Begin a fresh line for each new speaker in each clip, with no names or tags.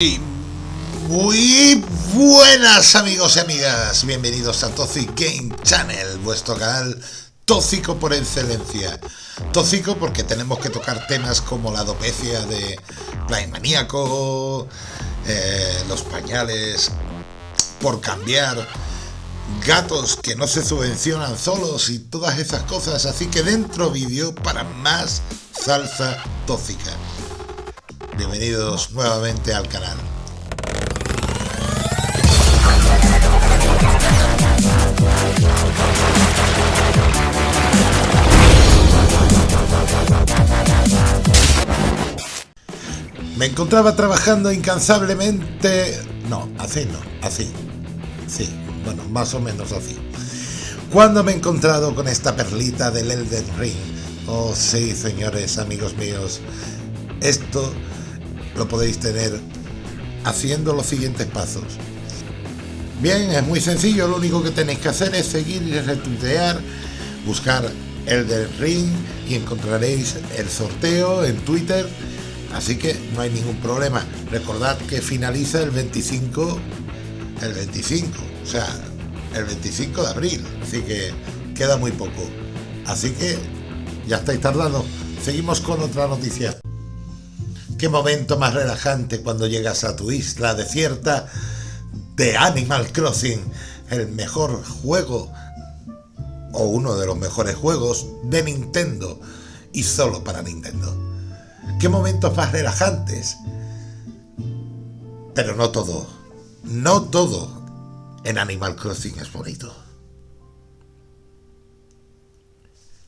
Y muy buenas amigos y amigas, bienvenidos a Toxic Game Channel, vuestro canal tóxico por excelencia. Tóxico porque tenemos que tocar temas como la alopecia de Play Maníaco, eh, los pañales por cambiar, gatos que no se subvencionan solos y todas esas cosas, así que dentro vídeo para más salsa tóxica. Bienvenidos nuevamente al canal. Me encontraba trabajando incansablemente... No, así no, así. Sí, bueno, más o menos así. Cuando me he encontrado con esta perlita del Elden Ring. Oh sí, señores, amigos míos. Esto lo podéis tener haciendo los siguientes pasos. Bien, es muy sencillo, lo único que tenéis que hacer es seguir y retuitear, buscar el del ring y encontraréis el sorteo en Twitter, así que no hay ningún problema. Recordad que finaliza el 25, el 25, o sea, el 25 de abril, así que queda muy poco. Así que ya estáis tardando. Seguimos con otra noticia. Qué momento más relajante cuando llegas a tu isla desierta de Animal Crossing, el mejor juego o uno de los mejores juegos de Nintendo y solo para Nintendo. Qué momentos más relajantes. Pero no todo, no todo en Animal Crossing es bonito.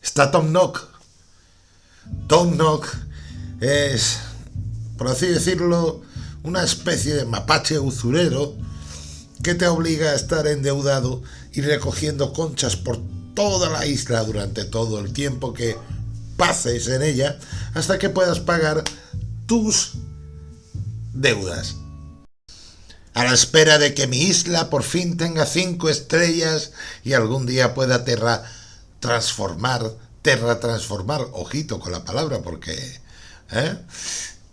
Está Tom Nook. Tom Nook es por así decirlo, una especie de mapache usurero que te obliga a estar endeudado y recogiendo conchas por toda la isla durante todo el tiempo que pases en ella hasta que puedas pagar tus deudas. A la espera de que mi isla por fin tenga cinco estrellas y algún día pueda terra transformar, terra transformar, ojito con la palabra porque ¿eh?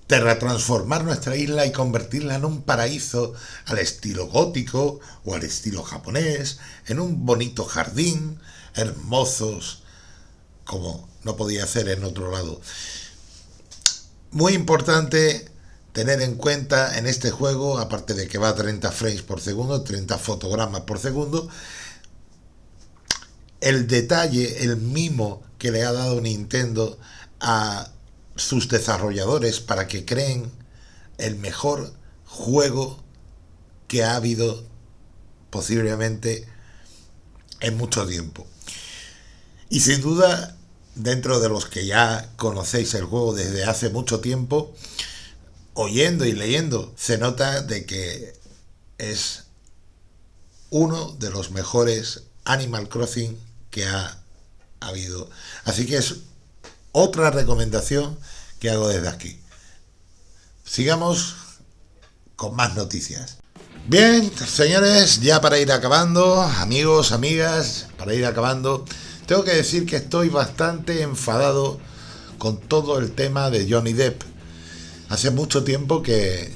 Transformar nuestra isla y convertirla en un paraíso al estilo gótico o al estilo japonés, en un bonito jardín, hermosos, como no podía ser en otro lado. Muy importante tener en cuenta en este juego, aparte de que va a 30 frames por segundo, 30 fotogramas por segundo, el detalle, el mimo que le ha dado Nintendo a sus desarrolladores para que creen el mejor juego que ha habido posiblemente en mucho tiempo. Y sin duda, dentro de los que ya conocéis el juego desde hace mucho tiempo, oyendo y leyendo, se nota de que es uno de los mejores Animal Crossing que ha habido. Así que es otra recomendación que hago desde aquí. Sigamos con más noticias. Bien, señores, ya para ir acabando, amigos, amigas, para ir acabando, tengo que decir que estoy bastante enfadado con todo el tema de Johnny Depp. Hace mucho tiempo que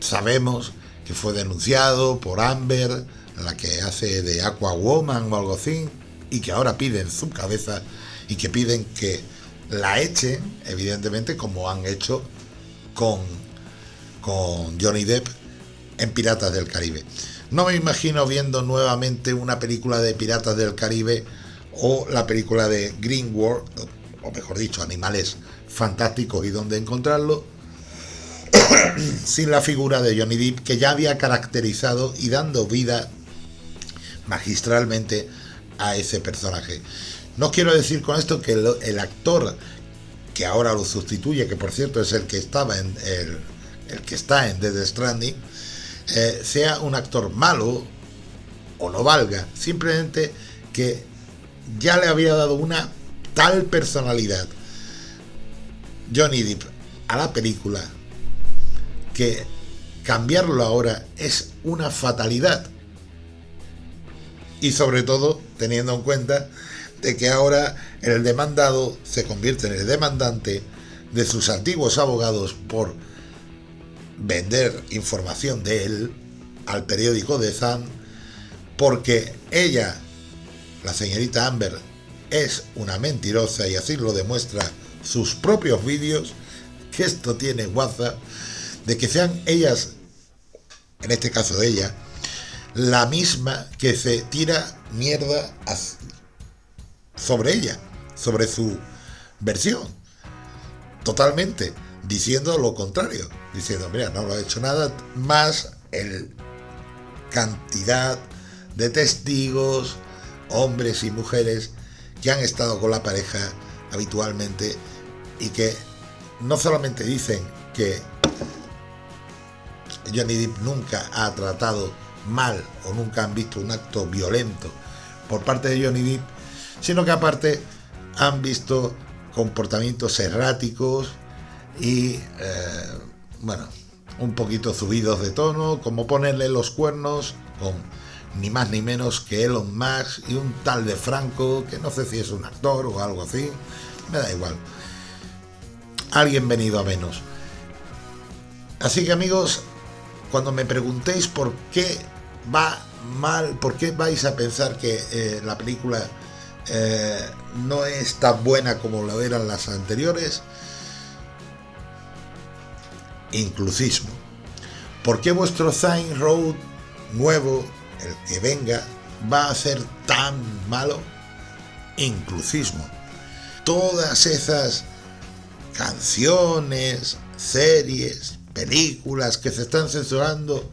sabemos que fue denunciado por Amber, la que hace de Aquawoman o algo así, y que ahora piden su cabeza y que piden que la echen, evidentemente, como han hecho con, con Johnny Depp en Piratas del Caribe. No me imagino viendo nuevamente una película de Piratas del Caribe o la película de Green World, o mejor dicho, Animales Fantásticos y dónde encontrarlo, sin la figura de Johnny Depp que ya había caracterizado y dando vida magistralmente a ese personaje. No quiero decir con esto que el, actor que ahora lo sustituye, que por cierto es el que estaba en el, que está en Dead Stranding, eh, sea un actor malo o no valga, simplemente que ya le había dado una tal personalidad. Johnny Depp a la película que cambiarlo ahora es una fatalidad. Y sobre todo teniendo en cuenta de que ahora el demandado se convierte en el demandante de sus antiguos abogados por vender información de él al periódico de Zan porque ella, la señorita Amber, es una mentirosa y así lo demuestra sus propios vídeos, que esto tiene WhatsApp, de que sean ellas, en este caso ella, la misma que se tira mierda sobre ella, sobre su versión, totalmente, diciendo lo contrario, diciendo, mira, no lo ha hecho nada, más el cantidad de testigos, hombres y mujeres, que han estado con la pareja habitualmente y que no solamente dicen que Johnny Depp nunca ha tratado mal o nunca han visto un acto violento por parte de Johnny Depp, sino que aparte han visto comportamientos erráticos y, eh, bueno, un poquito subidos de tono, como ponerle los cuernos con ni más ni menos que Elon Musk y un tal de Franco, que no sé si es un actor o algo así, me da igual. Alguien venido a menos. Así que amigos, cuando me preguntéis por qué va mal, por qué vais a pensar que eh, la película eh, no es tan buena como lo eran las anteriores, inclusismo. ¿Por qué vuestro Sign Road nuevo el que venga va a ser tan malo? Inclusismo. Todas esas canciones, series, películas que se están censurando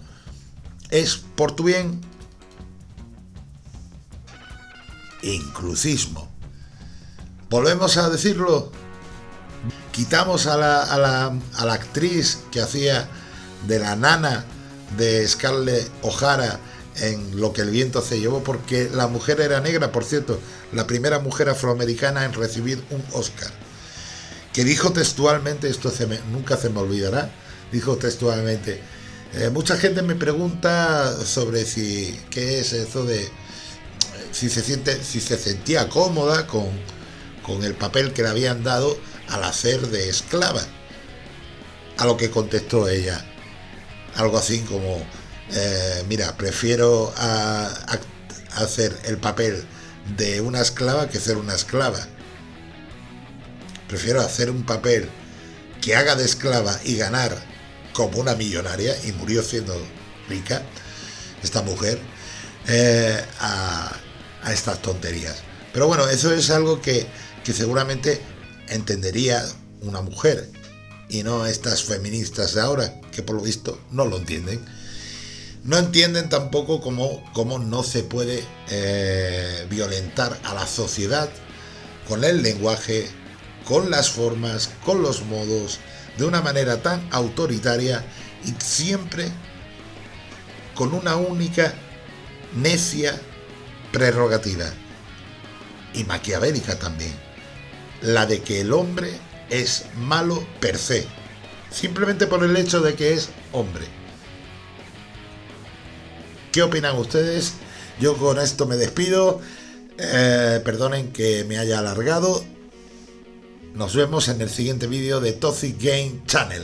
es por tu bien. Inclusismo. Volvemos a decirlo. Quitamos a la, a la, a la actriz que hacía de la nana de Scarlett O'Hara en Lo que el viento se llevó, porque la mujer era negra, por cierto, la primera mujer afroamericana en recibir un Oscar, que dijo textualmente, esto se nunca se me olvidará, dijo textualmente, eh, mucha gente me pregunta sobre si, qué es eso de, si se, siente, si se sentía cómoda con, con el papel que le habían dado al hacer de esclava. A lo que contestó ella, algo así como, eh, mira, prefiero hacer el papel de una esclava que ser una esclava. Prefiero hacer un papel que haga de esclava y ganar como una millonaria, y murió siendo rica, esta mujer, eh, estas tonterías. Pero bueno, eso es algo que, que seguramente entendería una mujer y no estas feministas de ahora, que por lo visto no lo entienden. No entienden tampoco cómo, cómo no se puede eh, violentar a la sociedad con el lenguaje, con las formas, con los modos, de una manera tan autoritaria y siempre con una única necia prerrogativa y maquiavélica también, la de que el hombre es malo per se, simplemente por el hecho de que es hombre. ¿Qué opinan ustedes? Yo con esto me despido. Eh, perdonen que me haya alargado. Nos vemos en el siguiente vídeo de Toxic Game Channel.